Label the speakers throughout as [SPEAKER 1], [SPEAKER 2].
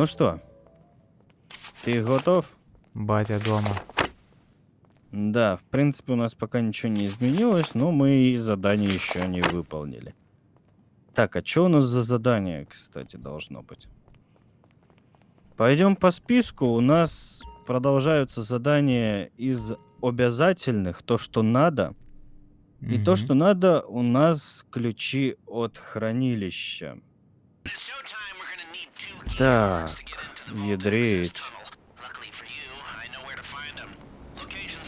[SPEAKER 1] Ну что, ты готов?
[SPEAKER 2] Батя дома.
[SPEAKER 1] Да, в принципе, у нас пока ничего не изменилось, но мы и задание еще не выполнили. Так, а что у нас за задание, кстати, должно быть? Пойдем по списку. У нас продолжаются задания из обязательных, то, что надо. И то, что надо, у нас ключи от хранилища. Так, ядреет.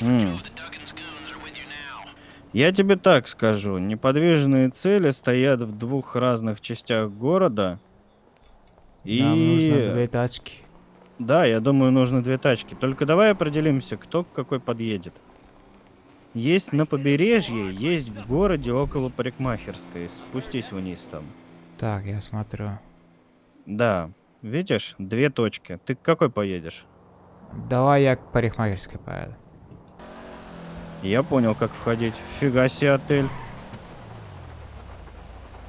[SPEAKER 1] М. Я тебе так скажу. Неподвижные цели стоят в двух разных частях города. И...
[SPEAKER 2] Нам нужно две тачки.
[SPEAKER 1] Да, я думаю, нужно две тачки. Только давай определимся, кто к какой подъедет. Есть на побережье, есть в городе около парикмахерской. Спустись вниз там.
[SPEAKER 2] Так, я смотрю.
[SPEAKER 1] Да, видишь, две точки. Ты к какой поедешь?
[SPEAKER 2] Давай я к парикмахерской поеду.
[SPEAKER 1] Я понял, как входить. Фига себе отель.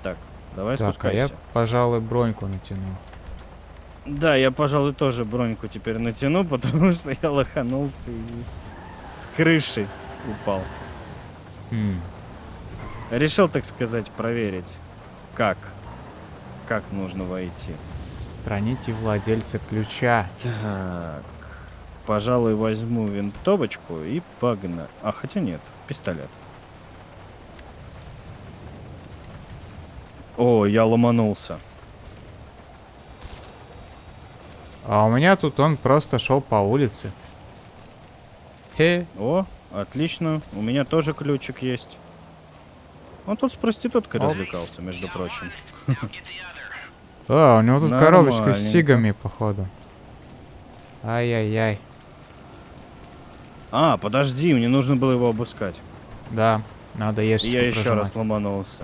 [SPEAKER 1] Так, давай
[SPEAKER 2] Так, а
[SPEAKER 1] спускайся.
[SPEAKER 2] я, пожалуй, броньку натяну.
[SPEAKER 1] Да, я, пожалуй, тоже броньку теперь натяну, потому что я лоханулся и с крыши упал.
[SPEAKER 2] Хм.
[SPEAKER 1] Решил, так сказать, проверить, как, как нужно войти.
[SPEAKER 2] Страните владельца ключа.
[SPEAKER 1] Так, пожалуй, возьму винтовочку и погнали. А, хотя нет, пистолет. О, я ломанулся.
[SPEAKER 2] А у меня тут он просто шел по улице. Хе.
[SPEAKER 1] О, отлично, у меня тоже ключик есть. Он тут с проституткой
[SPEAKER 2] Оп.
[SPEAKER 1] развлекался, между прочим.
[SPEAKER 2] А, у него тут коробочка с сигами, походу. Ай-яй-яй.
[SPEAKER 1] А, подожди, мне нужно было его обыскать.
[SPEAKER 2] Да, надо есть.
[SPEAKER 1] я еще раз ломанулся.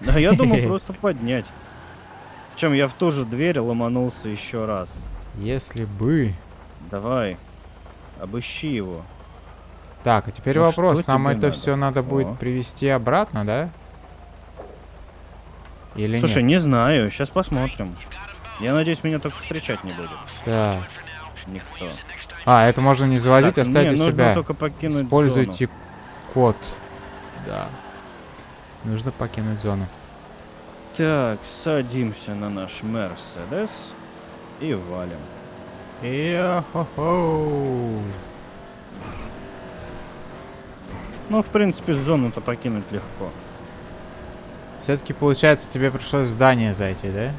[SPEAKER 1] Да, я думал просто поднять. Причем я в ту же дверь ломанулся еще раз.
[SPEAKER 2] Если бы.
[SPEAKER 1] Давай, обыщи его.
[SPEAKER 2] Так, а теперь
[SPEAKER 1] Ну,
[SPEAKER 2] вопрос. Нам это
[SPEAKER 1] надо?
[SPEAKER 2] все надо будет
[SPEAKER 1] О.
[SPEAKER 2] привести обратно, да? Или
[SPEAKER 1] Слушай,
[SPEAKER 2] нет?
[SPEAKER 1] не знаю, сейчас посмотрим. Я надеюсь, меня только встречать не будет.
[SPEAKER 2] Так.
[SPEAKER 1] Никто.
[SPEAKER 2] А, это можно не заводить,
[SPEAKER 1] Так,
[SPEAKER 2] оставить
[SPEAKER 1] мне
[SPEAKER 2] у
[SPEAKER 1] нужно
[SPEAKER 2] себя.
[SPEAKER 1] только покинуть
[SPEAKER 2] Используйте код. Да. Нужно покинуть зону.
[SPEAKER 1] Так, садимся на наш Мерседес и валим.
[SPEAKER 2] Йо-хо-хо.
[SPEAKER 1] Ну, в принципе, зону-то покинуть легко.
[SPEAKER 2] Все-таки, получается, тебе пришлось в здание зайти, да?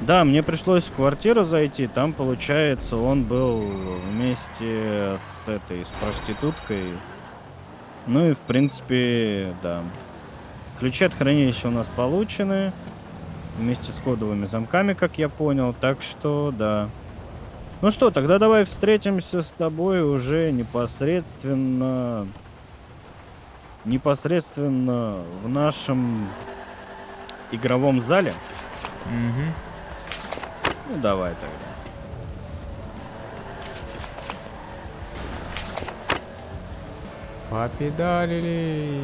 [SPEAKER 1] Да, мне пришлось в квартиру зайти, там, получается, он был вместе с этой, с проституткой. Ну и, в принципе, да. Ключи от хранилища у нас получены, вместе с кодовыми замками, как я понял, так что, да. Ну что, тогда давай встретимся с тобой уже непосредственно... Непосредственно в нашем игровом зале.
[SPEAKER 2] Угу.
[SPEAKER 1] Ну, давай тогда.
[SPEAKER 2] Попедалили.